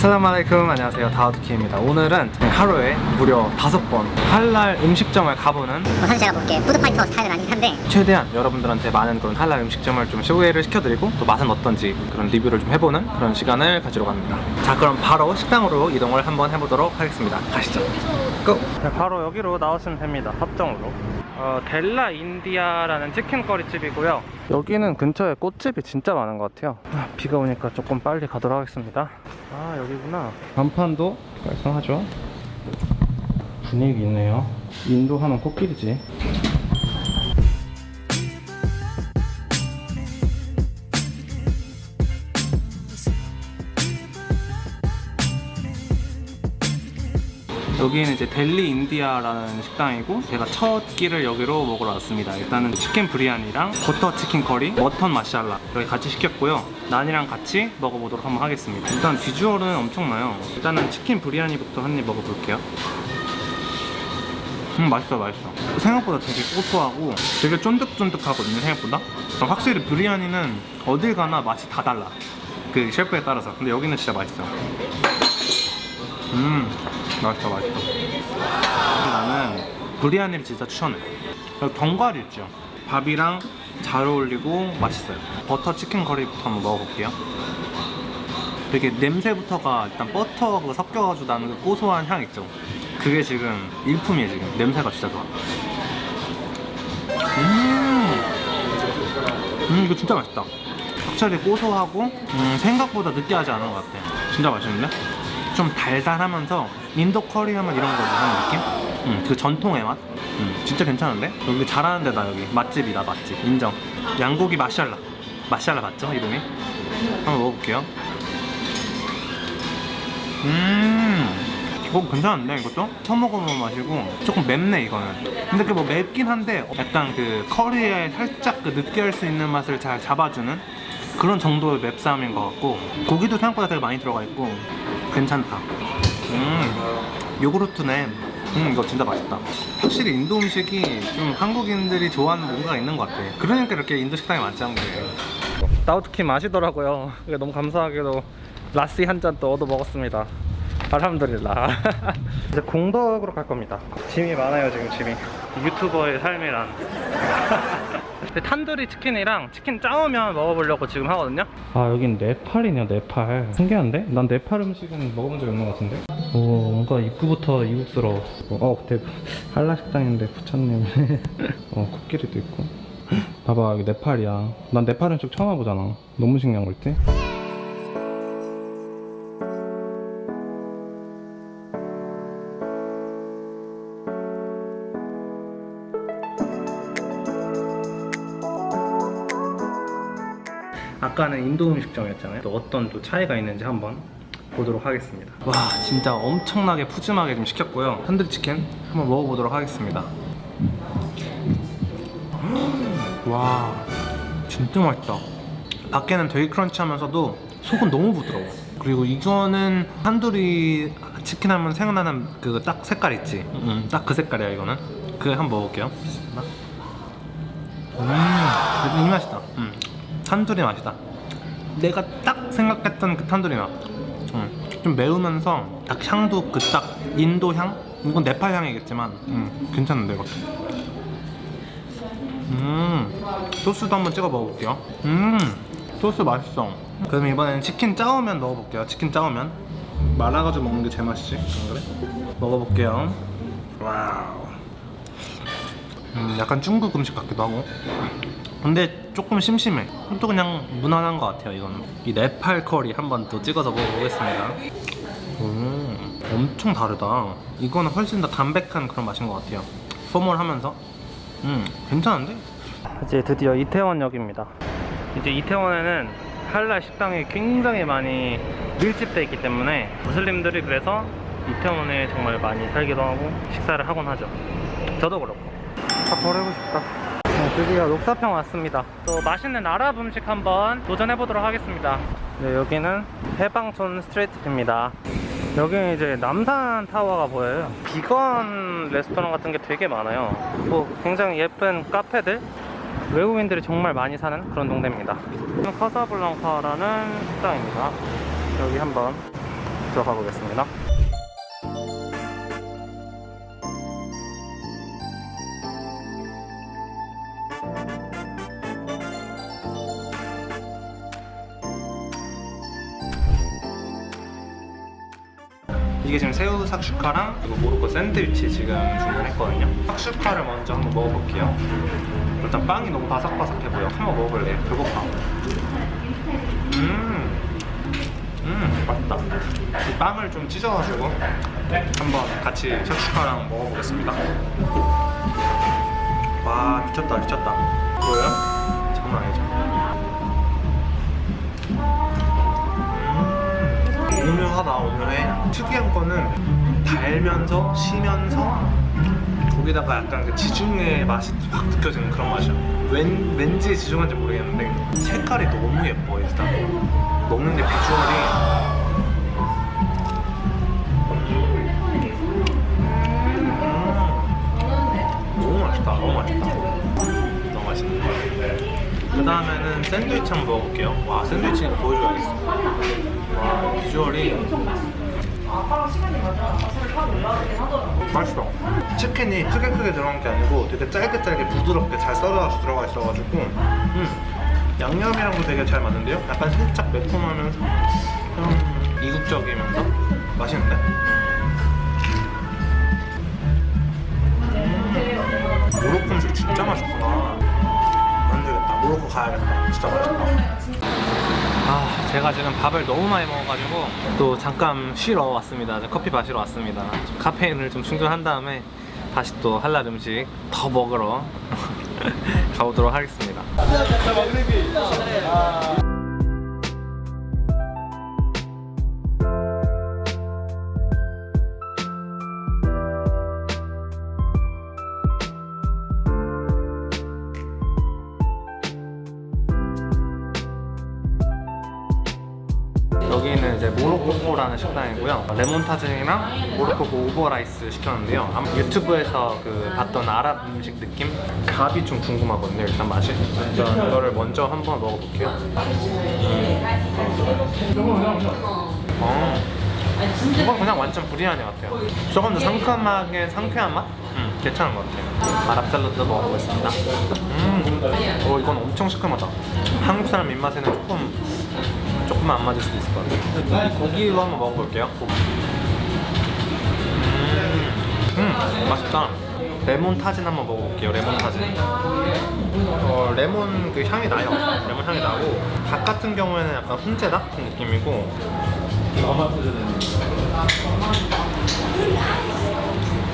السلام عليكم. 안녕하세요. 다우드 킴입니다. 오늘은 하루에 무려 다섯 번 할랄 음식점을 가보는 사실 제가 볼게. 푸드파이터 스타일은 아니긴 한데 최대한 여러분들한테 많은 그런 할랄 음식점을 좀 소개를 시켜드리고 또 맛은 어떤지 그런 리뷰를 좀 해보는 그런 시간을 가지러 갑니다. 자 그럼 바로 식당으로 이동을 한번 해보도록 하겠습니다. 가시죠. Go! 네, 바로 여기로 나오시면 됩니다. 합정으로 어, 델리 인디아라는 치킨커리집이고요. 여기는 근처에 꽃집이 진짜 많은 것 같아요. 아, 비가 오니까 조금 빨리 가도록 하겠습니다. 아 여기구나. 간판도 깔끔하죠? 분위기 있네요. 인도 하면 코끼리지 여기는 이제 델리 인디아라는 식당이고 제가 첫 끼를 여기로 먹으러 왔습니다. 일단은 치킨 브리야니랑 버터 치킨 커리, mutton masala 여기 같이 시켰고요. 난이랑 같이 먹어보도록 한번 하겠습니다. 일단 비주얼은 엄청나요. 일단은 치킨 브리아니부터 한 입 먹어볼게요. 음 맛있어 맛있어. 생각보다 되게 고소하고 되게 쫀득쫀득하거든요 생각보다. 확실히 브리아니는 어딜 가나 맛이 다 달라. 그 셰프에 따라서. 근데 여기는 진짜 맛있어. 음 맛있다 맛있다. 나는 브리아니를 진짜 추천해. 여기 견과류 있죠? 밥이랑 잘 어울리고 맛있어요. 버터 치킨 커리부터 한번 먹어볼게요. 되게 냄새부터가 일단 버터가 섞여가지고 나는 그 고소한 향 있죠? 그게 지금 일품이에요 지금. 냄새가 진짜 좋아. 음, 음 이거 진짜 맛있다. 확실히 고소하고 음, 생각보다 느끼하지 않은 것 같아. 진짜 맛있는데? 좀 달달하면서 인도 커리 하면 이런 거 하는 느낌? 음, 그 전통의 맛? 음, 진짜 괜찮은데? 여기 잘하는 데다 여기 맛집이다 맛집 인정 양고기 마샬라 마샬라 맞죠 이름이? 한번 먹어볼게요 음 어, 괜찮은데 이것도? 처음 먹어본 맛이고 조금 맵네 이거는 근데 그뭐 맵긴 한데 약간 그 커리에 살짝 그 느끼할 수 있는 맛을 잘 잡아주는 그런 정도의 맵쌈인 것 같고 고기도 생각보다 되게 많이 들어가 있고 괜찮다 음 요구르트네. 음 이거 진짜 맛있다. 확실히 인도 음식이 좀 한국인들이 좋아하는 뭔가가 있는 것 같아. 그러니까 이렇게 인도 식당이 많지 않은 거예요. 따우트키 마시더라고요. 너무 감사하게도 라시 한 잔 또 얻어 먹었습니다. 알함드릴라. 이제 공덕으로 갈 겁니다. 짐이 많아요 지금 짐이. 유튜버의 삶이란 근데 탄두리 치킨이랑 치킨 짜오면 먹어보려고 지금 하거든요. 아 여긴 네팔이네요 네팔. 신기한데? 난 네팔 음식은 먹어본 적이 없는 것 같은데? 오 뭔가 입구부터 이국스러워 어. 대, 한라 식당인데 부처님 어 코끼리도 있고. 봐봐 여기 네팔이야. 난 네팔 음식 처음 와보잖아. 너무 신기한 걸지? 아까는 인도 음식점이었잖아요. 또 어떤 또 차이가 있는지 한번 보도록 하겠습니다. 와 진짜 엄청나게 푸짐하게 좀 시켰고요. 탄두리 치킨 한번 먹어보도록 하겠습니다. 와 진짜 맛있다. 밖에는 되게 크런치하면서도 속은 너무 부드러워. 그리고 이거는 탄두리 치킨 하면 생각나는 그 딱 색깔 있지? 음, 딱그 색깔이야 이거는. 그거 한번 먹어볼게요. 음, 이 맛이다. 음. 탄두리 맛이다 내가 딱 생각했던 그 탄두리 맛. 음, 좀 매우면서 딱 향도 그 딱 인도 향? 이건 네팔 향이겠지만 음, 괜찮은데 이것도 음 소스도 한번 찍어 먹어볼게요. 음 소스 맛있어. 그럼 이번에는 치킨 짜오면 넣어볼게요. 치킨 짜오면. 말아가지고 먹는 게 제 맛이지 안 그래? 먹어볼게요. Wow. 음, 약간 중국 음식 같기도 하고. 근데 조금 심심해. 또 그냥 무난한 것 같아요 이거는. 이 네팔 커리 한번 또 찍어서 먹어보겠습니다. 음, 엄청 다르다. 이거는 훨씬 더 담백한 그런 맛인 것 같아요. smooth하면서. 음 괜찮은데? 이제 드디어 이태원역입니다. 이제 이태원에는 할랄 식당이 굉장히 많이 밀집되어 있기 때문에 무슬림들이 그래서 이태원에 정말 많이 살기도 하고 식사를 하곤 하죠. 저도 그렇고. 다 버리고 싶다. 네, 드디어 녹사평 왔습니다. 또 맛있는 아랍 음식 한번 도전해 보도록 하겠습니다. 네, 여기는 해방촌 스트리트입니다. 여기는 이제 남산 타워가 보여요. 비건 레스토랑 같은 게 되게 많아요. 뭐 굉장히 예쁜 카페들? 외국인들이 정말 많이 사는 그런 동네입니다. 카사블랑카라는 식당입니다. 여기 한번 들어가 보겠습니다. 이게 지금 새우 삭슈카랑 그리고 모로코 샌드위치 지금 주문했거든요. 삭슈카를 먼저 한번 먹어볼게요. 일단 빵이 너무 바삭바삭해 보여. 한번 먹어볼래요. 배고파. 음, 음, 맛있다. 이 빵을 좀 찢어가지고 한번 같이 삭슈카랑 먹어보겠습니다. 와, 미쳤다, 미쳤다. 뭐야? 장난 아니죠? 음, 오묘하다, 오묘해. 특이한 거는 달면서 시면서 거기다가 약간 그 지중해 맛이 확 느껴지는 그런 맛이야. 왠, 왠지 지중한지 모르겠는데 색깔이 너무 예뻐 일단. 먹는데 비주얼이 음, 너무 맛있다. 너무 맛있다. 그 다음에는 샌드위치 한번 먹어볼게요. 와 샌드위치 보여줘야겠어. 와 비주얼이 맛있어. 치킨이 크게 크게 들어간 게 아니고 되게 짧게 짧게 부드럽게 잘 썰어서 들어가 있어가지고 음, 양념이랑도 되게 잘 맞는데요? 약간 살짝 매콤하면서 좀 이국적이면서 맛있는데? 음, 모로코 음식 진짜 맛있구나. 가야겠다. 진짜 맛있다. 아, 제가 지금 밥을 너무 많이 먹어가지고 또 잠깐 쉬러 왔습니다. 커피 마시러 왔습니다. 좀 카페인을 좀 충전한 다음에 다시 또 할랄 음식 더 먹으러 가보도록 하겠습니다. 이제 모로코코라는 식당이고요. 레몬 타진이랑 모로코코 over rice 시켰는데요. 아마 유튜브에서 그 봤던 아랍 음식 느낌? 값이 좀 궁금하거든요. 일단 맛이. 일단 이거를 먼저 한번 먹어볼게요. 음. 어. 이건 그냥 완전 브리아니 같아요. 조금 더 상큼하게 상쾌한 맛? 음, 괜찮은 것 같아요. 아랍 샐러드 먹어보겠습니다. 음, 어 이건 엄청 시큼하다. 한국 사람 입맛에는 조금 조금만 안 맞을 수도 있을 것 같아요. 이 고기로 한번 먹어볼게요. 음, 음, 맛있다. 레몬 타진 한번 먹어볼게요. 레몬 타진. 어, 레몬 그 향이 나요. 레몬 향이 나고 닭 같은 경우에는 약간 훈제다 같은 느낌이고.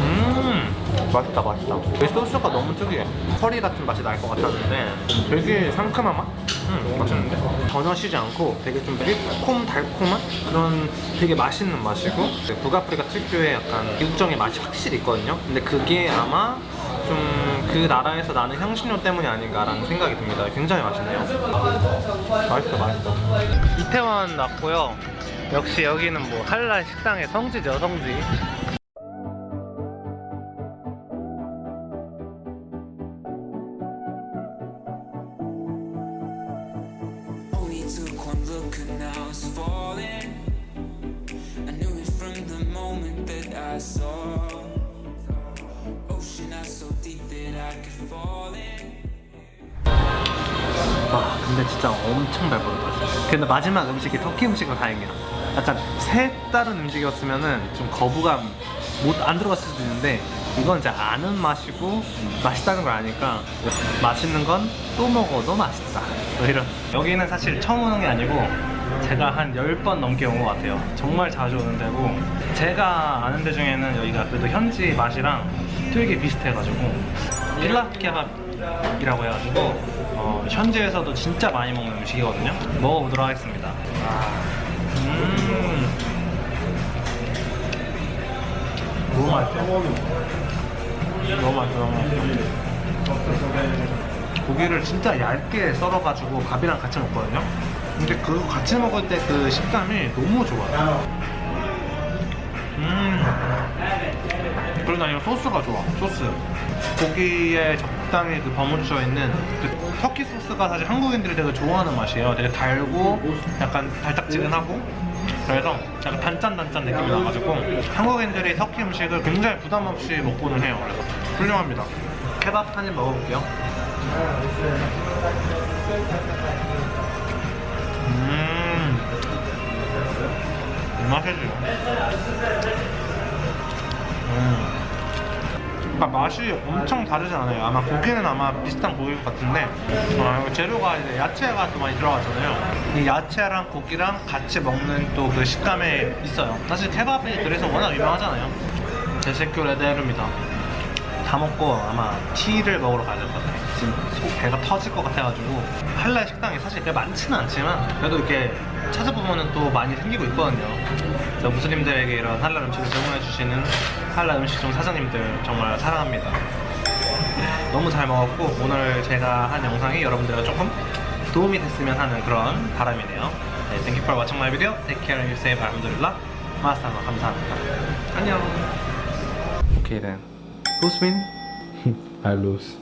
음, 맛있다, 맛있다. 이 소스가 너무 특이해. 커리 같은 맛이 날 것 같았는데 되게 상큼한 맛? 음, 맛있는데? 전혀 쉬지 않고 되게 좀 매콤 달콤한 그런 되게 맛있는 맛이고 북아프리카 특유의 약간 육정의 맛이 확실히 있거든요. 근데 그게 아마 좀 그 나라에서 나는 향신료 때문이 아닌가라는 생각이 듭니다. 굉장히 맛있네요. 맛있어, 맛있어. 이태원 왔고요. 역시 여기는 뭐 한랄 식당의 성지죠, 성지. 와 근데 진짜 엄청 배부르다 근데 마지막 음식이 터키 음식은 다행이야. 약간 색다른 음식이었으면은 좀 거부감 못 안 들어갔을 수도 있는데 이건 이제 아는 맛이고 맛있다는 걸 아니까 맛있는 건 또 먹어도 맛있다. 뭐 이런. 여기는 사실 처음 오는 게 아니고 제가 한 10번 넘게 온 것 같아요. 정말 자주 오는 데고 제가 아는 데 중에는 여기가 그래도 현지 맛이랑 되게 비슷해가지고 필라 케밥이라고 해가지고 어, 현지에서도 진짜 많이 먹는 음식이거든요. 먹어보도록 하겠습니다. 음. 너무 맛있어. 너무 맛있어 너무 맛있어. 고기를 진짜 얇게 썰어가지고 밥이랑 같이 먹거든요 근데 그거 같이 먹을 때 그 식감이 너무 좋아요 음 그리고 난 이거 소스가 좋아 소스 고기에 적당히 그 버무쳐 있는 그 터키 소스가 사실 한국인들이 되게 좋아하는 맛이에요 되게 달고 약간 달짝지근하고 그래서 약간 단짠단짠 느낌이 나가지고 한국인들이 터키 음식을 굉장히 부담 없이 먹고는 해요. 그래서 훌륭합니다. 케밥 한 입 먹어볼게요. 음, 이 맛이지. 음. 그러니까 맛이 엄청 다르지 않아요. 아마 고기는 아마 비슷한 고기일 것 같은데 어, 재료가 이제 야채가 또 많이 들어가잖아요. 이 야채랑 고기랑 같이 먹는 또 그 식감에 있어요. 사실 케밥이 그래서 워낙 유명하잖아요. 제세큐 레드헤르입니다. 다 먹고 아마 티를 먹으러 가야 될 것 같아요. 지금 속 배가 터질 것 같아가지고 한라의 식당이 사실 그렇게 많지는 않지만 그래도 이렇게 찾아보면은 또 많이 생기고 있거든요. 무슬림들에게 이런 한라 음식을 제공해 주시는 한라 음식점 사장님들 정말 사랑합니다. 너무 잘 먹었고 오늘 제가 한 영상이 여러분들과 조금 도움이 됐으면 하는 그런 바람이네요. 네, thank you for watching my video. Take care and you safe. 알함두릴라. 마스타마 감사합니다. 안녕. Okay then. Who's mean? I lose